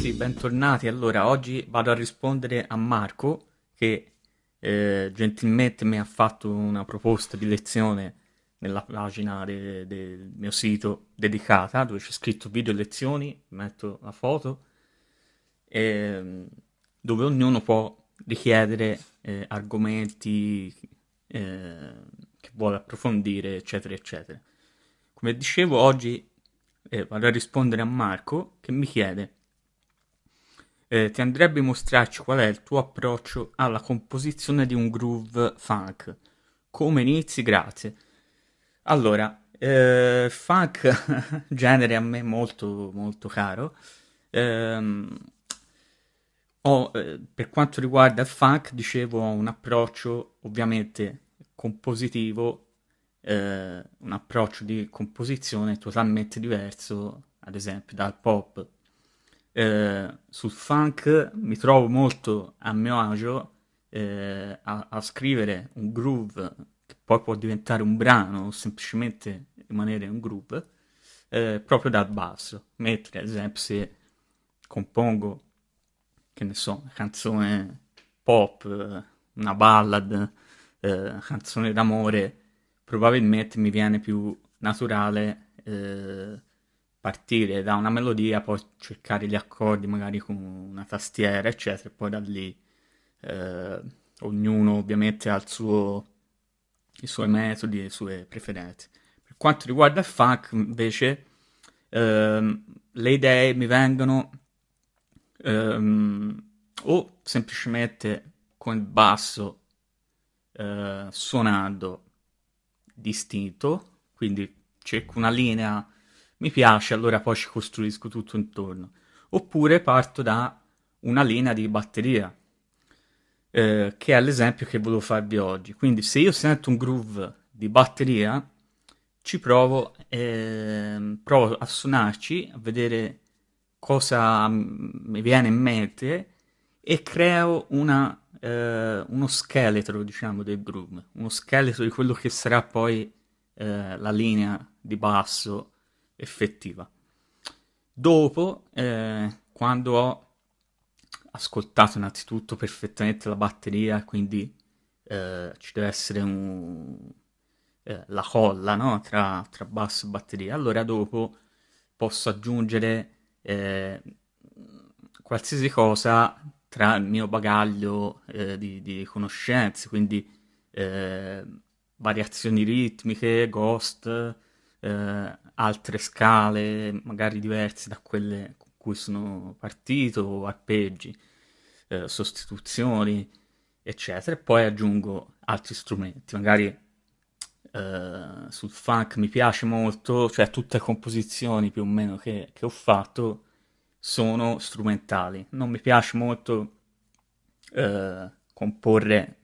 ragazzi, bentornati. Allora, oggi vado a rispondere a Marco che eh, gentilmente mi ha fatto una proposta di lezione nella pagina de- del mio sito dedicata dove c'è scritto video lezioni, metto la foto, e, dove ognuno può richiedere eh, argomenti eh, che vuole approfondire, eccetera, eccetera. Come dicevo, oggi eh, vado a rispondere a Marco che mi chiede eh, ti andrebbe mostrarci qual è il tuo approccio alla composizione di un groove funk. Come inizi? Grazie. Allora, eh, funk, genere a me molto, molto caro. Ehm, ho, eh, per quanto riguarda il funk, dicevo, ho un approccio ovviamente compositivo, eh, un approccio di composizione totalmente diverso, ad esempio, dal pop eh, sul funk mi trovo molto a mio agio eh, a, a, scrivere un groove che poi può diventare un brano o semplicemente rimanere un groove eh, proprio dal basso. Mentre ad esempio se compongo, che ne so, una canzone pop, una ballad, eh, canzone d'amore, probabilmente mi viene più naturale eh, partire da una melodia, poi cercare gli accordi magari con una tastiera, eccetera, e poi da lì eh, ognuno ovviamente ha suo, i suoi metodi e le sue preferenze. Per quanto riguarda il funk, invece, ehm, le idee mi vengono ehm, o semplicemente con il basso eh, suonando distinto, quindi cerco una linea mi piace, allora poi ci costruisco tutto intorno. Oppure parto da una linea di batteria, eh, che è l'esempio che volevo farvi oggi. Quindi se io sento un groove di batteria, ci provo, eh, provo a suonarci, a vedere cosa mi viene in mente e creo una, eh, uno scheletro, diciamo, del groove, uno scheletro di quello che sarà poi eh, la linea di basso effettiva. Dopo, eh, quando ho ascoltato innanzitutto perfettamente la batteria, quindi eh, ci deve essere un, eh, la colla no? tra, tra, basso e batteria, allora dopo posso aggiungere eh, qualsiasi cosa tra il mio bagaglio eh, di, di, conoscenze, quindi eh, variazioni ritmiche, ghost, eh, altre scale, magari diverse da quelle con cui sono partito, arpeggi, eh, sostituzioni, eccetera, e poi aggiungo altri strumenti, magari Uh, sul funk mi piace molto, cioè tutte le composizioni più o meno che, che, ho fatto sono strumentali. Non mi piace molto uh, comporre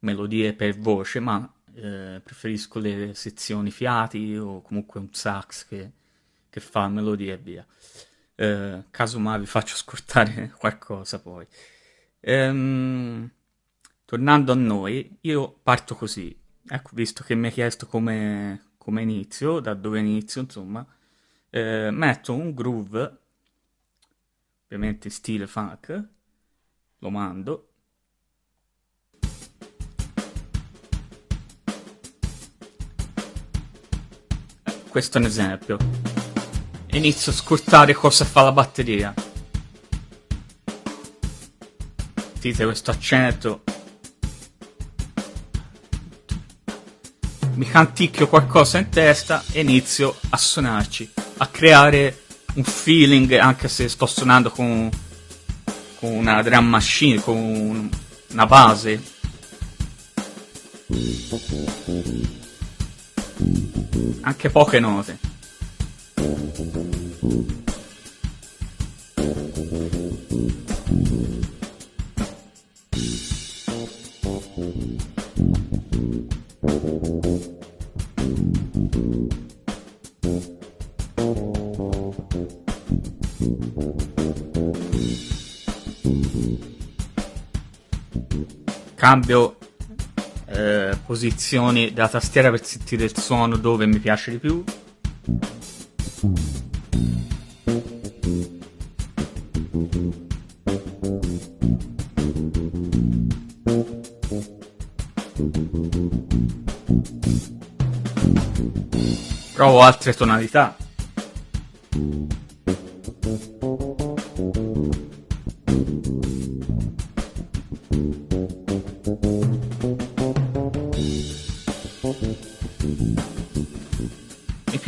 melodie per voce, ma eh, preferisco le sezioni fiati o comunque un sax che, che fa melodie e via. Eh, casomai vi faccio ascoltare qualcosa poi. Ehm, tornando a noi, io parto così. Ecco, visto che mi hai chiesto come, come inizio, da dove inizio, insomma, eh, metto un groove, ovviamente stile funk, lo mando, Questo è un esempio. Inizio a ascoltare cosa fa la batteria. Sentite questo accento. Mi canticchio qualcosa in testa e inizio a suonarci, a creare un feeling anche se sto suonando con, con una drum machine, con una base anche poche note. Cambio eh, posizioni della tastiera per sentire il suono dove mi piace di più. Provo altre tonalità.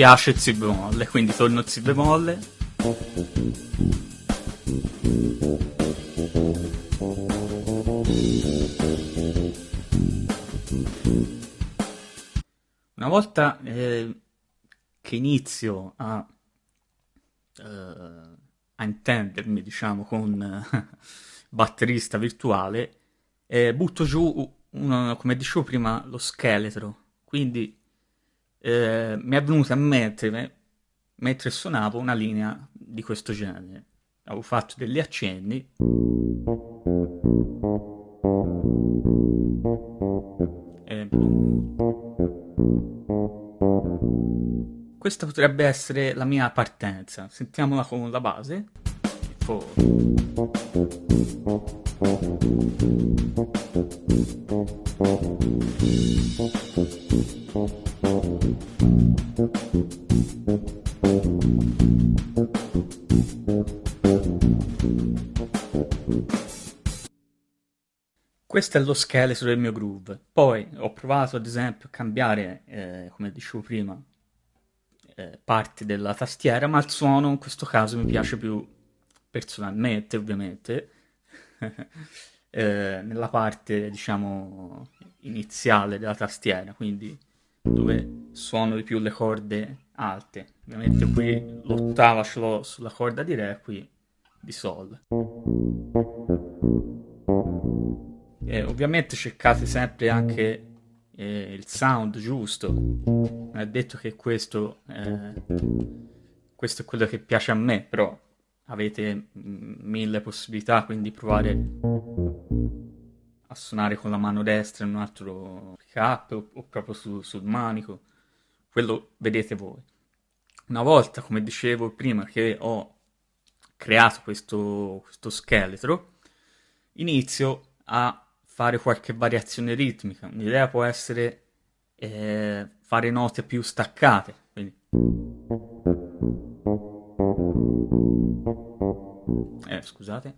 Piace si bemolle, quindi torno si bemolle. Una volta eh, che inizio a, eh, a intendermi, diciamo, con eh, batterista virtuale, eh, butto giù, uno, come dicevo prima, lo scheletro. Quindi eh, mi è venuta a mente, mentre suonavo, una linea di questo genere. Avevo fatto degli accenni. E... Questa potrebbe essere la mia partenza. Sentiamola con la base. Questo è lo scheletro del mio groove. Poi ho provato ad esempio a cambiare, eh, come dicevo prima, eh, parti della tastiera, ma il suono in questo caso mi piace più personalmente, ovviamente, eh, nella parte, diciamo, iniziale della tastiera, quindi dove suono di più le corde alte. Ovviamente qui l'ottava ce l'ho sulla corda di Re, qui di Sol. E ovviamente cercate sempre anche eh, il sound giusto. Non è detto che questo, eh, questo è quello che piace a me, però avete mille possibilità, quindi provare a suonare con la mano destra in un altro pick o, o, proprio su, sul manico. Quello vedete voi. Una volta, come dicevo prima, che ho creato questo, questo scheletro, inizio a fare qualche variazione ritmica. Un'idea può essere eh, fare note più staccate. Quindi... Eh, scusate.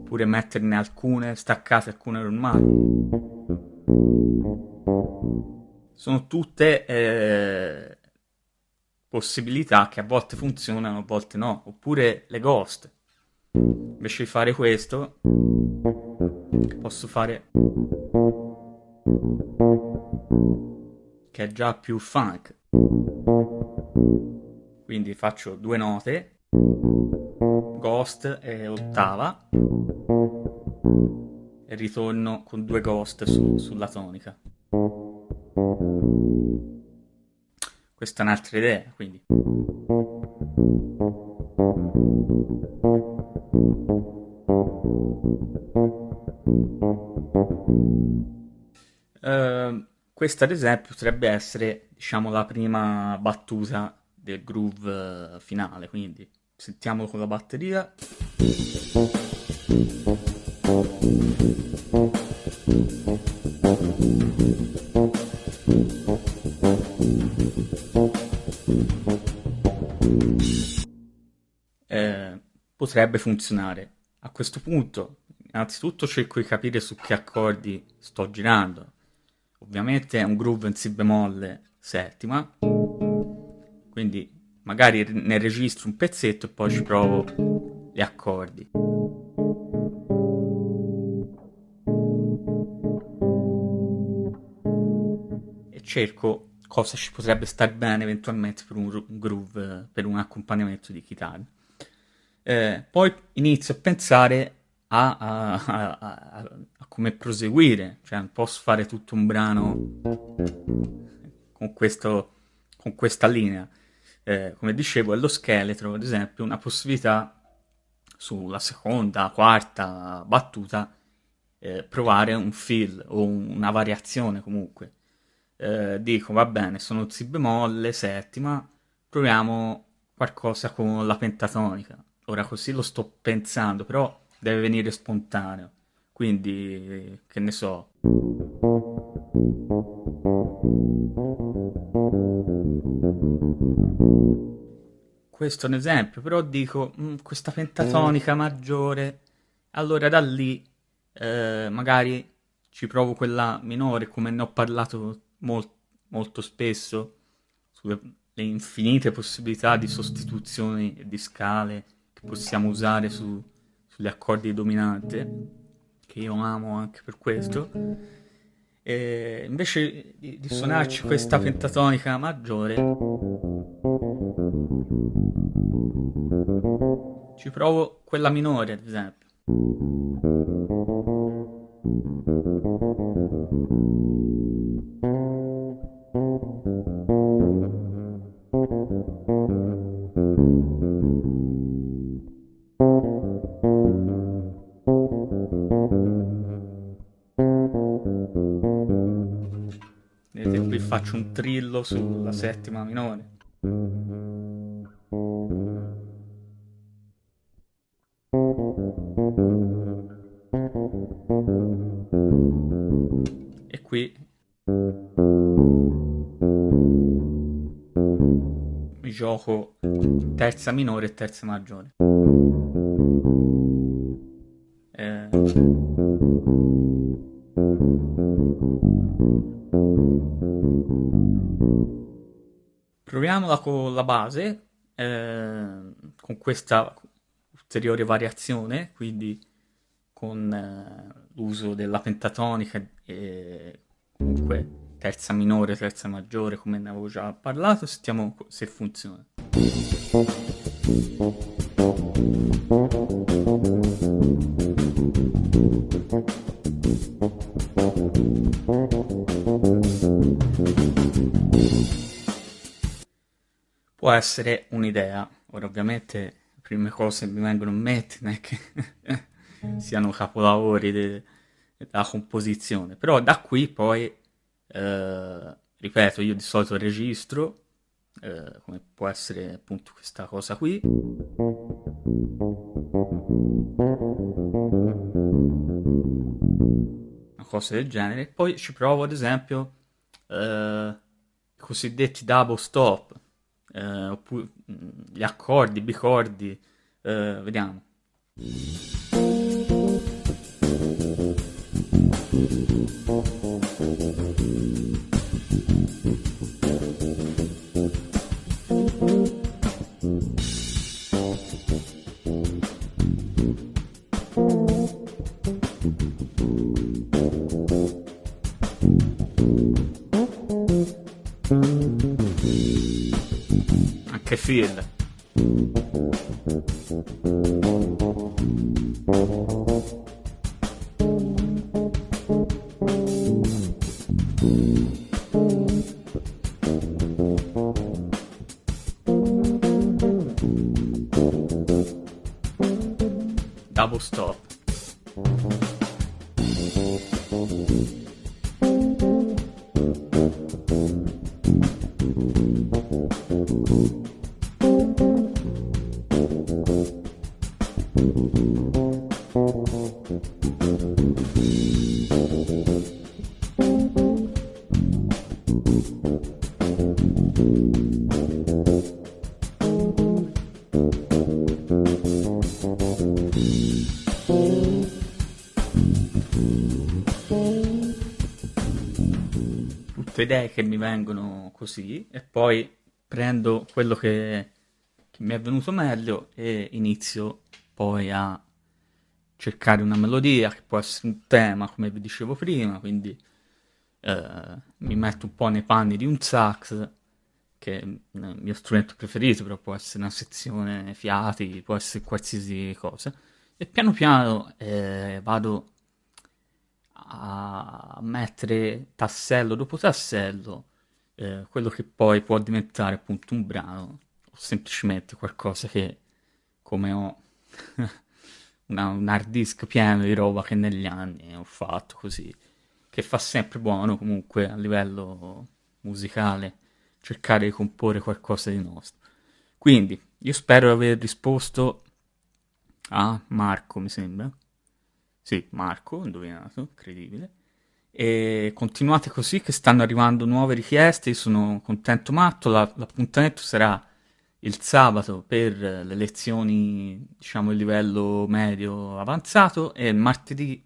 Oppure metterne alcune staccate, alcune normali. Sono tutte eh, possibilità che a volte funzionano, a volte no, oppure le ghost. Invece di fare questo, posso fare che è già più funk. Quindi faccio due note, ghost e ottava, e ritorno con due ghost su, sulla tonica. Questa è un'altra idea, quindi. Uh, questa ad esempio potrebbe essere, diciamo, la prima battuta del groove finale, quindi sentiamo con la batteria. Potrebbe funzionare. A questo punto, innanzitutto cerco di capire su che accordi sto girando. Ovviamente è un groove in Si bemolle settima, quindi magari ne registro un pezzetto e poi ci provo gli accordi. Cerco cosa ci potrebbe stare bene eventualmente per un groove, per un accompagnamento di chitarra. Eh, poi inizio a pensare a, a, a, a, come proseguire, cioè non posso fare tutto un brano con, questo, con questa linea. Eh, come dicevo, è lo scheletro, ad esempio, una possibilità sulla seconda, quarta battuta eh, provare un fill o una variazione comunque. Eh, dico, va bene, sono si bemolle, settima, proviamo qualcosa con la pentatonica Ora così lo sto pensando, però deve venire spontaneo. quindi che ne so. Questo è un esempio, però dico mh, mm, questa pentatonica maggiore, allora da lì eh, magari ci provo quella minore, come ne ho parlato molt, molto spesso, sulle infinite possibilità di sostituzioni e di scale che possiamo usare su, sugli accordi di dominante, che io amo anche per questo. E invece di, di suonarci questa pentatonica maggiore, ci provo quella minore, ad esempio. Faccio un trillo sulla settima minore. E qui mi gioco terza minore e terza maggiore. Eh... Proviamola con la base, eh, con questa ulteriore variazione, quindi con eh, l'uso della pentatonica e comunque terza minore, terza maggiore, come ne avevo già parlato, sentiamo se funziona. Può essere un'idea. Ora, ovviamente, le prime cose che mi vengono in mente non è che siano capolavori de- della composizione, però da qui poi, eh, ripeto, io di solito registro, eh, come può essere appunto questa cosa qui. Una cosa del genere. Poi ci provo ad esempio eh, i cosiddetti double stop eh, oppure gli accordi, bicordi, eh, vediamo. Feel. Tutte idee che mi vengono così e poi prendo quello che, che mi è venuto meglio e inizio poi a cercare una melodia che può essere un tema, come vi dicevo prima, quindi eh, mi metto un po' nei panni di un sax, che è il mio strumento preferito, però può essere una sezione fiati, può essere qualsiasi cosa, e piano piano eh, vado a mettere tassello dopo tassello eh, quello che poi può diventare appunto un brano o semplicemente qualcosa che come ho una, un hard disk pieno di roba che negli anni ho fatto così, che fa sempre buono comunque a livello musicale cercare di comporre qualcosa di nostro. Quindi io spero di aver risposto a Marco, mi sembra. Sì, Marco, indovinato, incredibile. E continuate così che stanno arrivando nuove richieste, io sono contento matto, la- l'appuntamento sarà il sabato per le lezioni, diciamo, il livello medio avanzato e martedì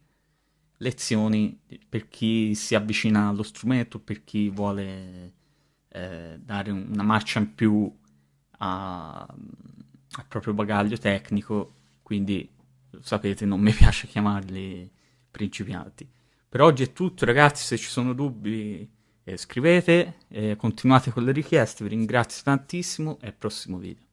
lezioni per chi si avvicina allo strumento, per chi vuole eh, dare una marcia in più al proprio bagaglio tecnico, quindi sapete, non mi piace chiamarli principianti. Per oggi è tutto, ragazzi, se ci sono dubbi eh, scrivete, eh, continuate con le richieste, vi ringrazio tantissimo e al prossimo video.